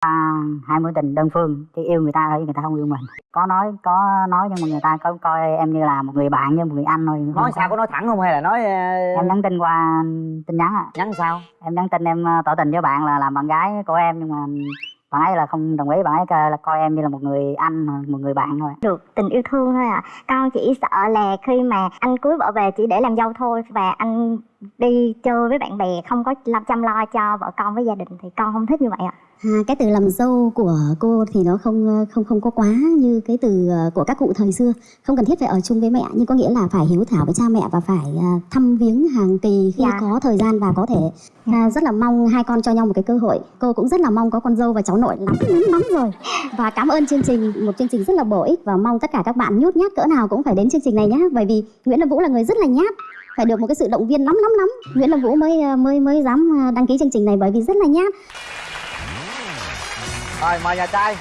à, hai mối tình đơn phương chỉ yêu người ta thôi người ta không yêu mình. Có nói có nói nhưng mà người ta có coi em như là một người bạn như một người anh thôi. Nói sao có nói thẳng không hay là nói ờ, em nhắn tin qua tin nhắn à? Nhắn sao? Em nhắn tin em ờ, tỏ tình với bạn là làm bạn gái của em nhưng mà bạn ấy là không đồng ý bạn ấy coi- là coi em như là một người anh một người bạn thôi. Được tình yêu thương thôi ạ. Con chỉ sợ là khi mà anh cưới vợ về chỉ để làm dâu thôi và anh đi chơi với bạn bè không có làm chăm lo cho vợ con với gia đình thì con không thích như vậy ạ. À, cái từ làm dâu của cô thì nó không không không có quá như cái từ ờ, của các cụ thời xưa. Không cần thiết phải ở chung với mẹ nhưng có nghĩa là phải hiếu thảo với cha mẹ và phải à, thăm viếng hàng kỳ khi Dạ. có thời gian và có thể. À, rất là mong hai con cho nhau một cái cơ hội. Cô cũng rất là mong có con dâu và cháu nội lắm lắm lắm rồi. Và cảm ơn chương trình một chương trình rất là bổ ích và mong tất cả các bạn nhút nhát cỡ nào cũng phải đến chương trình này nhé bởi vì Nguyễn Lâm Vũ là người rất là nhát phải được một cái sự động viên lắm lắm lắm Nguyễn Lâm Vũ mới ờ, mới mới dám ờ, đăng ký chương trình này bởi vì rất là nhát rồi mời nhà trai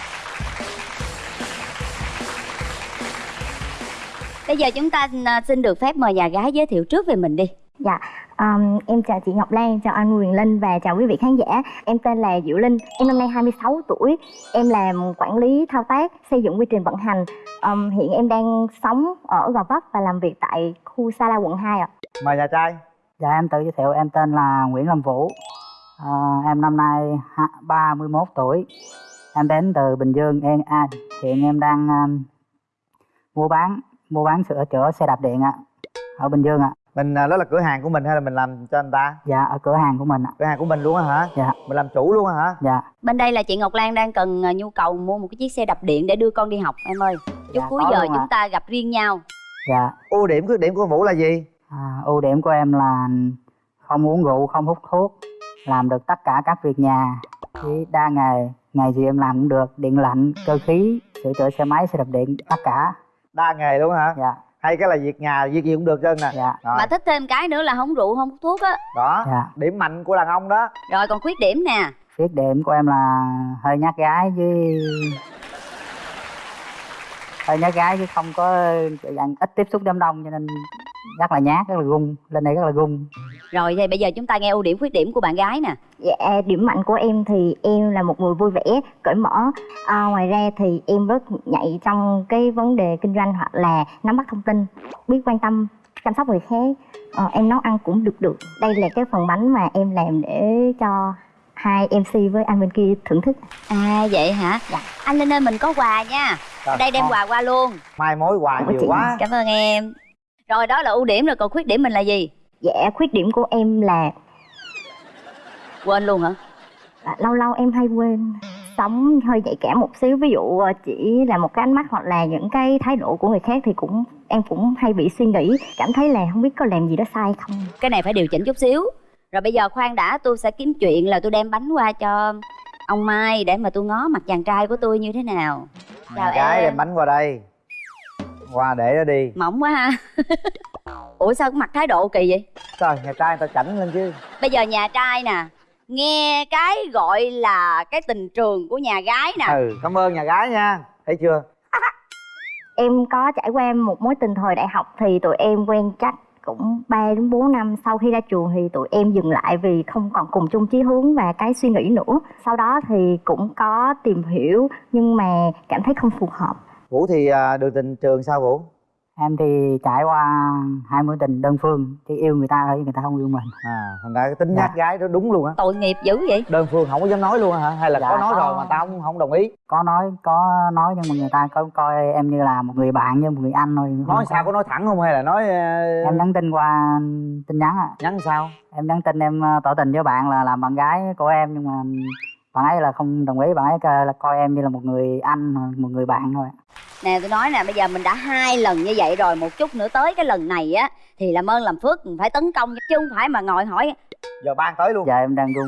Bây giờ chúng ta à, xin được phép mời nhà gái giới thiệu trước về mình đi. Dạ, um, em chào chị Ngọc Lan, chào anh Quyền Linh và chào quý vị khán giả. Em tên là Diệu Linh, em năm nay 26 tuổi. Em làm quản lý thao tác, xây dựng quy trình vận hành. Um, hiện em đang sống ở Gò Vấp và làm việc tại khu Sa La quận 2 ạ. Mời nhà trai. Dạ em tự giới thiệu em tên là Nguyễn Lâm Vũ. Ờ, em năm nay ha- 31 tuổi. Em đến từ Bình Dương em à, hiện em đang um, mua bán mua bán sửa chữa xe đạp điện ạ ở Bình Dương ạ. Mình à, đó là cửa hàng của mình hay là mình làm cho anh ta? Dạ ở cửa hàng của mình ạ. Cửa hàng của mình luôn á hả? Dạ. Mình làm chủ luôn á hả? Dạ. Bên đây là chị Ngọc Lan đang cần à, nhu cầu mua một cái chiếc xe đạp điện để đưa con đi học em ơi. Chút Dạ, cuối giờ chúng ta gặp riêng nhau. dạ. Ưu điểm khuyết điểm của vũ là gì À, ưu điểm của em là không uống rượu, không hút thuốc, làm được tất cả các việc nhà. Chỉ đa nghề, nghề gì em làm cũng được, điện lạnh, cơ khí, sửa chữa xe máy, xe đạp điện, tất cả. đa nghề luôn hả Dạ, hay cái là việc nhà việc gì cũng được trơn nè dạ, rồi Mà thích thêm cái nữa là không rượu không hút thuốc á. đó dạ. điểm mạnh của đàn ông đó Rồi còn khuyết điểm nè. Khuyết điểm của em là hơi nhát gái với hơi nhát gái chứ không có dạng ít tiếp xúc đám đông cho nên rất là nhát, rất là gung, lên đây rất là gung. Rồi thì bây giờ chúng ta nghe ưu điểm khuyết điểm của bạn gái nè. Dạ, điểm mạnh của em thì em là một người vui vẻ, cởi mở. À, ngoài ra thì em rất nhạy trong cái vấn đề kinh doanh hoặc là nắm bắt thông tin, biết quan tâm chăm sóc người khác. Ờ, em nấu ăn cũng được được. Đây là cái phần bánh mà em làm để cho hai MC với anh bên kia thưởng thức. À vậy hả? Dạ. Anh Linh ơi mình có quà nha. Ở đây đem quà qua luôn. mai mối quà Ủa nhiều chị? quá Cảm ơn em. Rồi đó là ưu điểm rồi còn khuyết điểm mình là gì? Dạ, khuyết điểm của em là Quên luôn hả? à, lâu lâu em hay quên sống hơi nhạy cảm một xíu ví dụ ờ, chỉ là một cái ánh mắt hoặc là những cái thái độ của người khác thì cũng em cũng hay bị suy nghĩ cảm thấy là không biết có làm gì đó sai không Cái này phải điều chỉnh chút xíu. Rồi bây giờ khoan đã tôi sẽ kiếm chuyện là tôi đem bánh qua cho ông Mai để mà tôi ngó mặt chàng trai của tôi như thế nào. Chào nhà gái em. đem bánh qua đây qua để nó đi. Mỏng quá ha. Ủa sao mặt thái độ kỳ vậy? trời nhà trai người ta chảnh lên chứ. Bây giờ nhà trai nè, nghe cái gọi là cái tình trường của nhà gái nè. ừ cảm ơn nhà gái nha. Thấy chưa? Em có trải qua một mối tình thời đại học thì tụi em quen chắc cũng 3 đến 4 năm. Sau khi ra trường thì tụi em dừng lại vì không còn cùng chung chí hướng và cái suy nghĩ nữa. Sau đó thì cũng có tìm hiểu nhưng mà cảm thấy không phù hợp vũ thì à, đường tình trường sao vũ Em thì trải qua hai mối tình đơn phương, chỉ yêu người ta thôi chứ người ta không yêu mình. à thành ra cái tính Dạ. nhát gái đó đúng luôn á Tội nghiệp dữ vậy. đơn phương không có dám nói luôn hả hay là Dạ, có nói có. rồi mà tao không không đồng ý Có nói, có nói nhưng mà người ta có coi em như là một người bạn như một người anh thôi. nói sao có nói thẳng không hay là nói ờ, Em nhắn tin qua tin nhắn à. nhắn sao em nhắn tin em ờ, tỏ tình với bạn là làm bạn gái của em nhưng mà bạn ấy là không đồng ý bạn ấy coi- là coi em như là một người anh một người bạn thôi Nè tôi nói nè, bây giờ mình đã hai lần như vậy rồi, một chút nữa tới cái lần này á thì làm ơn làm phước mình phải tấn công chứ không phải mà ngồi hỏi. Giờ ban tới luôn. Giờ em đang run.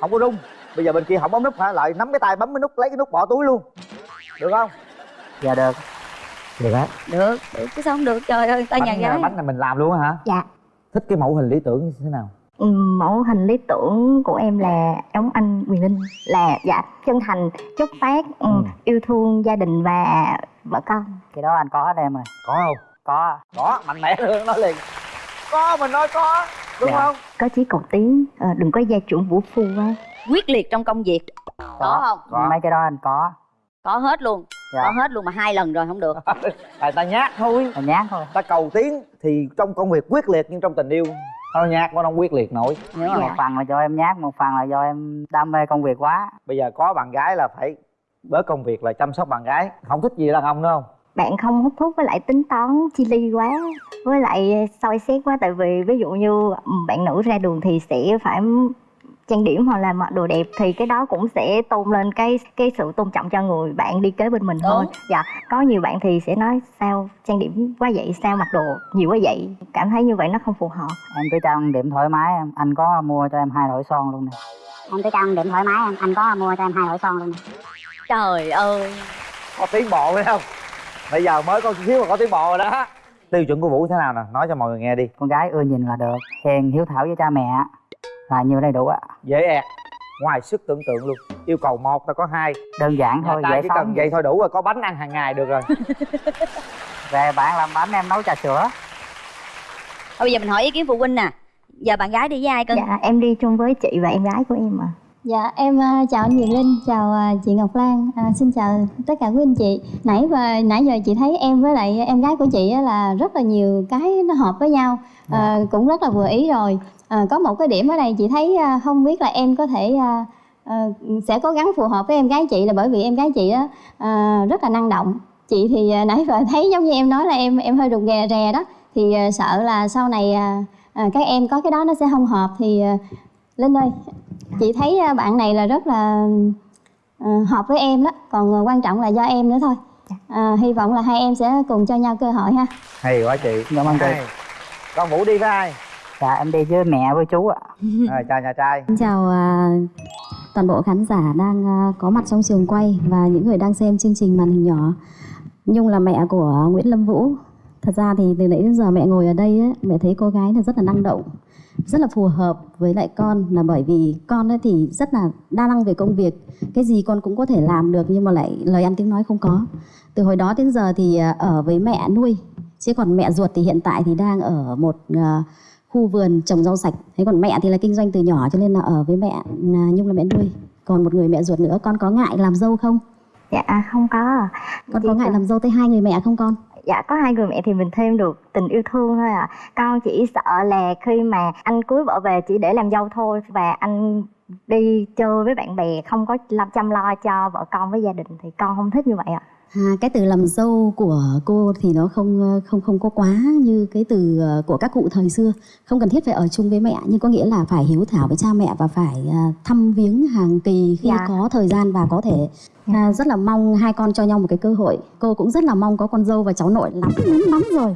Không có rung bây giờ bên kia không bấm nút hả? Lại nắm cái tay bấm cái nút lấy cái nút bỏ túi luôn. Được không? Giờ được. Được á. Được, được chứ sao không được trời ơi, tới nhà gái. bánh này mình làm luôn á hả? Dạ. thích cái mẫu hình lý tưởng như thế nào mẫu hình lý tưởng của em là giống anh Quyền Linh là dạ chân thành chất phát ừ, yêu thương gia đình và vợ con. Cái đó anh có hết em rồi. Có không? Có. Có mạnh mẽ luôn nói liền. Có mình nói có đúng Dạ. không? Có chí cầu tiến ờ, đừng có gia trưởng vũ phu quá. Quyết liệt trong công việc. có. Không? Có. mấy cái đó anh có. Có hết luôn. Dạ. có hết luôn mà hai lần rồi không được. Tại ta nhát thôi. Là nhát thôi. Ta cầu tiến thì trong công việc quyết liệt nhưng trong tình yêu nó nhát nó không quyết liệt nổi. Không một phần là do em nhát một phần là do em đam mê công việc quá. Bây giờ có bạn gái là phải bớt công việc là chăm sóc bạn gái. Không thích gì đàn ông nữa không? Bạn không hút thuốc với lại tính toán chi ly quá với lại soi xét quá. Tại vì ví dụ như bạn nữ ra đường thì sẽ phải trang điểm hoặc là mặc đồ đẹp thì cái đó cũng sẽ tôn lên cái cái sự tôn trọng cho người bạn đi kế bên mình thôi. Đúng. dạ có nhiều bạn thì sẽ nói sao trang điểm quá vậy sao mặc đồ nhiều quá vậy? Cảm thấy như vậy nó không phù hợp. Em cứ trang điểm thoải mái em. Anh có mua cho em hai loại son luôn nè. Em cứ trang điểm thoải mái em. Anh có mua cho em hai loại son luôn trời ơi. Có tiến bộ phải không? Bây giờ mới có xíu mà có tiến bộ rồi đó. Tiêu chuẩn của vũ thế nào nè? Nói cho mọi người nghe đi. Con gái ưa nhìn là được. Hiền hiếu thảo với cha mẹ là nhiều đầy đủ ạ. Dễ ẹt. Ngoài sức tưởng tượng luôn. Yêu cầu một ta có hai. Đơn giản thôi dễ chỉ sống. cần vậy thôi đủ rồi có bánh ăn hàng ngày được rồi. Về bạn làm bánh em nấu trà sữa. Thôi bây giờ mình hỏi ý kiến phụ huynh nè. Giờ bạn gái đi với ai cưng? Dạ em đi chung với chị và em gái của em mà Dạ em à, chào anh Quyền Linh, chào à, chị Ngọc Lan, à, xin chào tất cả quý anh chị. Nãy và nãy giờ chị thấy em với lại em gái của chị á là rất là nhiều cái nó hợp với nhau, à, cũng rất là vừa ý rồi. À, có một cái điểm ở đây chị thấy à, không biết là em có thể à, à, sẽ cố gắng phù hợp với em gái chị là bởi vì em gái chị á à, rất là năng động. Chị thì à, nãy giờ thấy giống như em nói là em em hơi rụt rè rè đó, thì à, sợ là sau này à, à, các em có cái đó nó sẽ không hợp thì à, Linh ơi chị thấy à, bạn này là rất là ờ, hợp với em đó. Còn ờ, quan trọng là do em nữa thôi. À, hy vọng là hai em sẽ cùng cho nhau cơ hội ha. Hay quá chị. Cảm ơn chị. Con vũ đi với ai dạ em đi với mẹ với chú ạ à, chào nhà trai Xin chào à, toàn bộ khán giả đang à, có mặt trong trường quay và những người đang xem chương trình màn hình nhỏ. Nhung là mẹ của Nguyễn Lâm Vũ. Thật ra thì từ nãy đến giờ mẹ ngồi ở đây á, mẹ thấy cô gái là rất là năng động, rất là phù hợp với lại con là bởi vì con ấy thì rất là đa năng về công việc. Cái gì con cũng có thể làm được nhưng mà lại lời ăn tiếng nói không có. Từ hồi đó đến giờ thì à, ở với mẹ nuôi. Chứ còn mẹ ruột thì hiện tại thì đang ở một à, khu vườn trồng rau sạch. Thế còn mẹ thì là kinh doanh từ nhỏ cho nên là ở với mẹ à, nhung là mẹ nuôi. Còn một người mẹ ruột nữa con có ngại làm dâu không? Dạ không có. Con Chỉ có ngại cần- làm dâu tới hai người mẹ không con? Dạ có hai người mẹ thì mình thêm được tình yêu thương thôi à con chỉ sợ là khi mà anh cưới vợ về chỉ để làm dâu thôi và anh đi chơi với bạn bè không có làm chăm lo cho vợ con với gia đình thì con không thích như vậy ạ. à, cái từ làm dâu của cô thì nó không ờ, không không có quá như cái từ ờ, của các cụ thời xưa. Không cần thiết phải ở chung với mẹ nhưng có nghĩa là phải hiếu thảo với cha mẹ và phải à, thăm viếng hàng kỳ khi Dạ. có thời gian và có thể à, rất là mong hai con cho nhau một cái cơ hội. Cô cũng rất là mong có con dâu và cháu nội lắm lắm lắm rồi.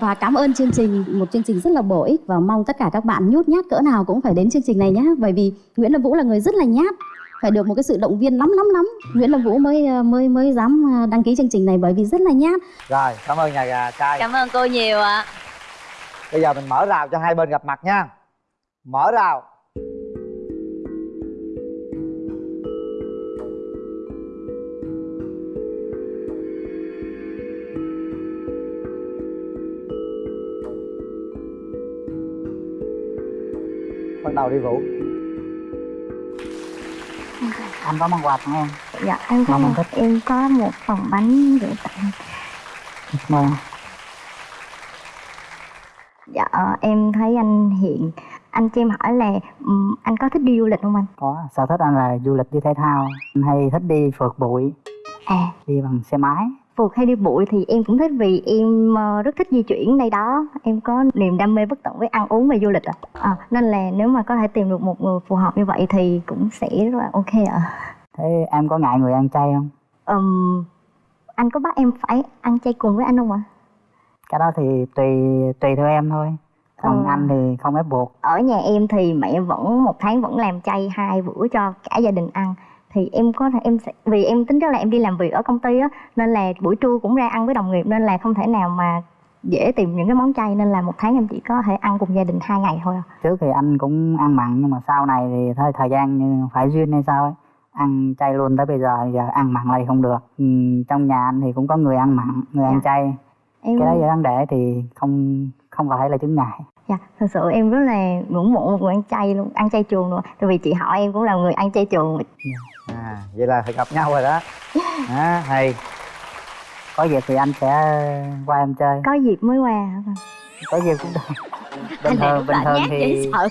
Và cảm ơn chương trình một chương trình rất là bổ ích và mong tất cả các bạn nhút nhát cỡ nào cũng phải đến chương trình này nhé bởi vì Nguyễn Lâm Vũ là người rất là nhát phải được một cái sự động viên lắm lắm lắm. Nguyễn Lâm Vũ mới ờ, mới mới dám ờ, đăng ký chương trình này bởi vì rất là nhát. Rồi cảm ơn nhà gà trai. Cảm ơn cô nhiều ạ. Bây giờ mình mở rào cho hai bên gặp mặt nha. Mở rào. Bắt đầu đi vũ anh có món quà tặng em. Dạ em có một, thích. em có một phần bánh gửi tặng. Mời dạ em thấy anh hiện anh cho em hỏi là ừm, anh có thích đi du lịch không anh? Có sở thích anh là du lịch với thể thao. Anh hay thích đi phượt bụi. À. Đi bằng xe máy phượt hay đi bụi thì em cũng thích vì em ờ, rất thích di chuyển đây đó. Em có niềm đam mê bất tận với ăn uống và du lịch ạ. À, nên là nếu mà có thể tìm được một người phù hợp như vậy thì cũng sẽ rất là ok ạ. Thế em có ngại người ăn chay không? Ừm, anh có bắt em phải ăn chay cùng với anh không ạ? Cái đó thì tùy tùy theo em thôi. Còn Ờ. anh thì không ép buộc. Ở nhà em thì mẹ vẫn một tháng vẫn làm chay hai bữa cho cả gia đình ăn thì em có thể em sẽ vì em tính rất là em đi làm việc ở công ty á nên là buổi trưa cũng ra ăn với đồng nghiệp nên là không thể nào mà dễ tìm những cái món chay nên là một tháng em chỉ có thể ăn cùng gia đình hai ngày thôi à. trước thì anh cũng ăn mặn nhưng mà sau này thì thôi thời gian như phải duyên hay sao ấy ăn chay luôn tới bây giờ giờ ăn mặn lại không được. Ừ, trong nhà anh thì cũng có người ăn mặn người ăn Dạ. chay. Em cái đó giờ vấn đề thì không không phải là chứng ngại. Dạ thật sự em rất là ngưỡng mộ một người ăn chay luôn ăn chay trường luôn. Tại vì chị họ em cũng là người ăn chay trường à vậy là phải gặp nhau rồi đó. À, hay. Có dịp thì anh sẽ qua em chơi. Có dịp mới qua hả con? Có dịp cũng được. Bình thường bình thường thì sợ.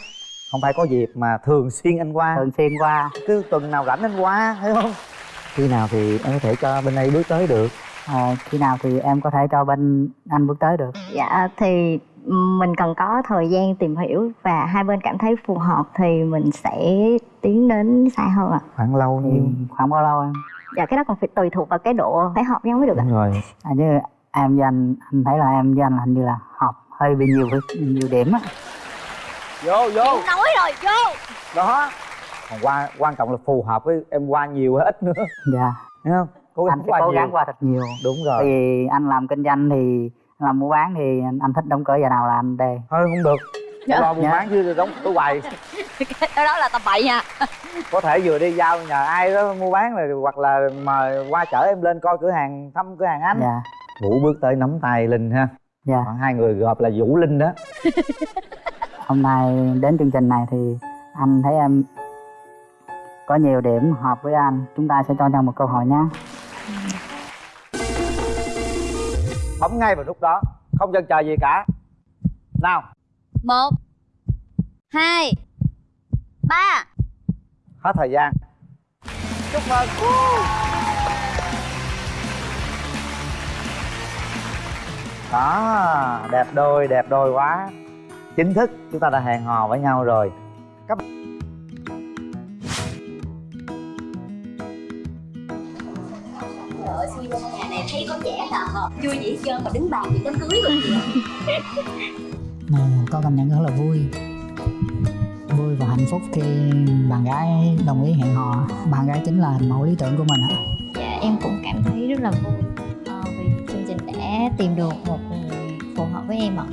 không phải có dịp mà thường xuyên anh qua. Thường xuyên qua. Cứ tuần nào rảnh anh qua thấy không? Khi nào thì em có thể cho bên đây bước tới được. À, khi nào thì em có thể cho bên anh bước tới được. Dạ thì mình cần có thời gian tìm hiểu và hai bên cảm thấy phù hợp thì mình sẽ tiến đến xa hơn ạ. Khoảng lâu thì nhiêu khoảng bao lâu em? Dạ cái đó còn phải tùy thuộc vào cái độ phải hợp nhau mới được ạ. Rồi. À, chứ em với anh anh thấy là em với anh hình như là hợp hơi bị nhiều nhiều điểm á. Vô vô. Nói rồi vô. Đó. Còn quan quan trọng là phù hợp với em qua nhiều hay ít nữa. Dạ. Thấy không? Cố gắng anh sẽ qua cố nhiều. gắng qua thật nhiều. Đúng rồi. Vì anh làm kinh doanh thì làm mua bán thì anh, thích đóng cửa giờ nào là anh đề thôi không được. Dạ. lo buôn Dạ. bán chứ đóng cửa hoài. Cái đó là tầm bậy nha. Có thể vừa đi giao nhờ ai đó mua bán rồi hoặc là mời qua chở em lên coi cửa hàng thăm cửa hàng anh. Dạ. Vũ bước tới nắm tay linh ha. Dạ. Khoảng hai người gộp là vũ linh đó. Hôm nay đến chương trình này thì anh thấy em có nhiều điểm hợp với anh. Chúng ta sẽ cho nhau một cơ hội nhé bấm ngay vào lúc đó không chần chờ gì cả. Nào. Một hai ba. Hết thời gian. Chúc mừng. Đó đẹp đôi đẹp đôi quá. Chính thức chúng ta đã hẹn hò với nhau rồi. Các đi qua nhà này thấy có trẻ là hợp vui dĩ chơi mà đứng bàn thì đám cưới rồi này có cảm nhận rất là vui. Vui và hạnh phúc khi bạn gái đồng ý hẹn hò. Bạn gái chính là hình mẫu lý tưởng của mình ạ. Dạ em cũng cảm thấy rất là vui ờ, vì chương trình đã tìm được một người phù hợp với em ạ.